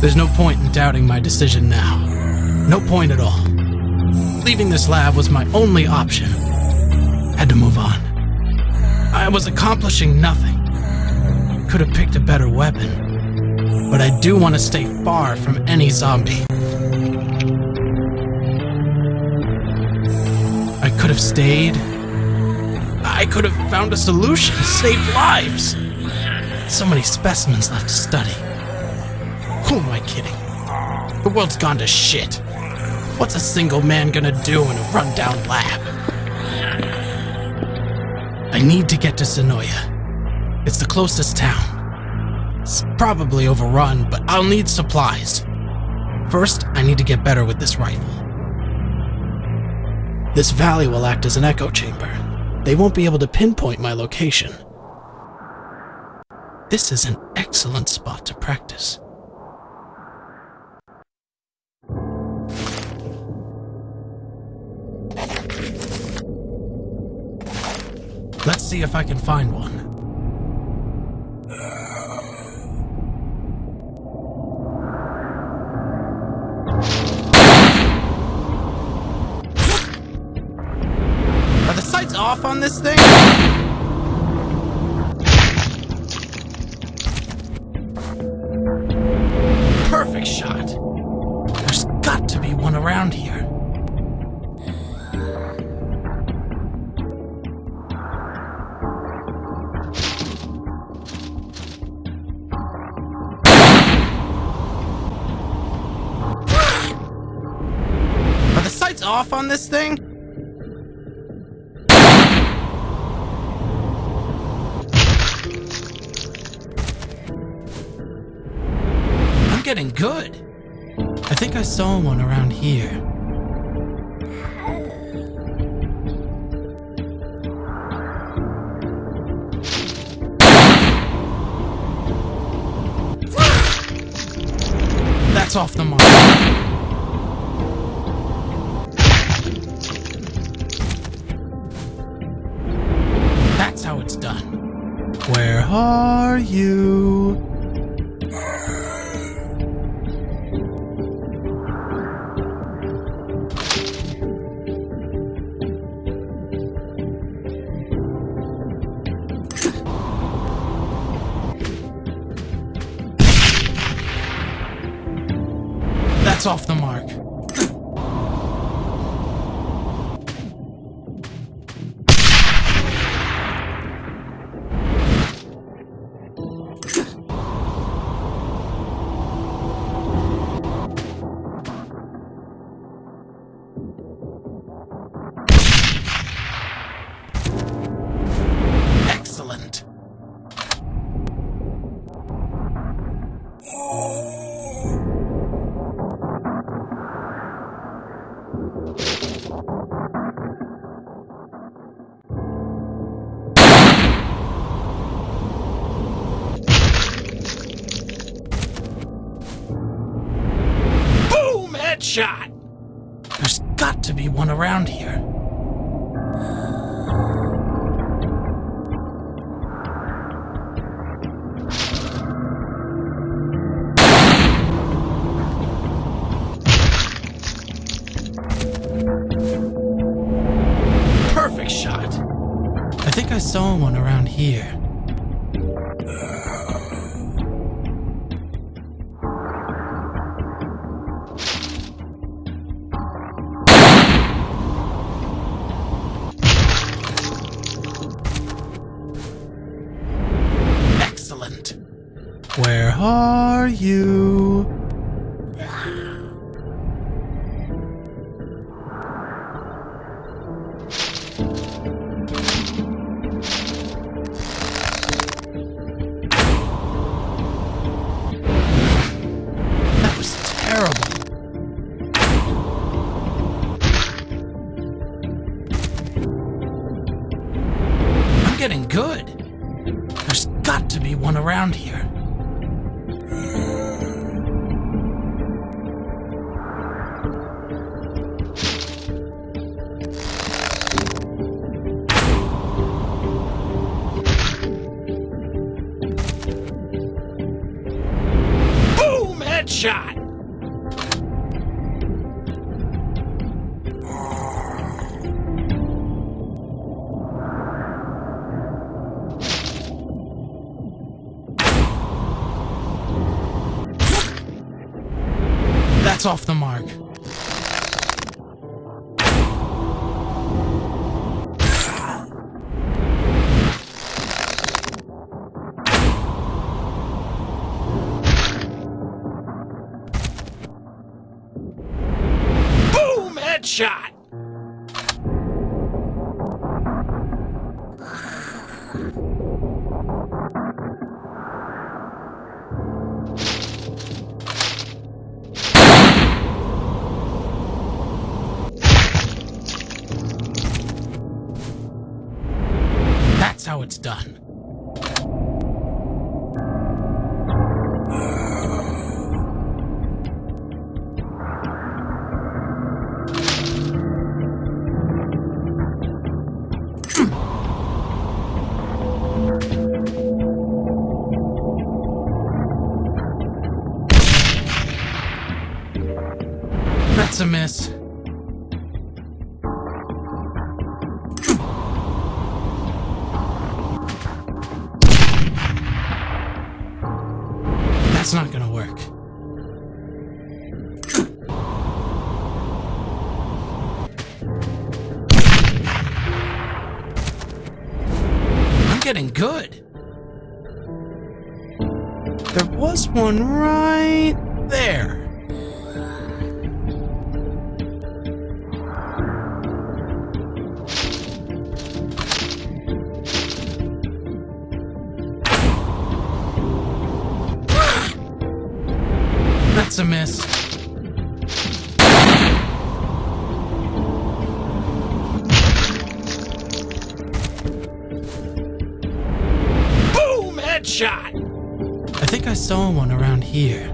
There's no point in doubting my decision now. No point at all. Leaving this lab was my only option. Had to move on. I was accomplishing nothing. Could have picked a better weapon. But I do want to stay far from any zombie. I could have stayed. I could have found a solution, saved lives. So many specimens left to study. Who am I kidding? The world's gone to shit. What's a single man gonna do in a rundown lab? I need to get to Sonoya. It's the closest town. It's probably overrun, but I'll need supplies. First, I need to get better with this rifle. This valley will act as an echo chamber. They won't be able to pinpoint my location. This is an excellent spot to practice. Let's see if I can find one. Off on this thing? Perfect shot. There's got to be one around here. Are the sights off on this thing? Getting good. I think I saw one around here. That's off the mark. That's how it's done. Where are you? That's off the mark. Excellent. Headshot! There's got to be one around here. Perfect shot. I think I saw one around here. Where are you? Boom! That's off the mark. Boom! Headshot! It's done. That's a miss. That's not gonna work. I'm getting good. There was one right there. That's a miss. Boom! Headshot! I think I saw one around here.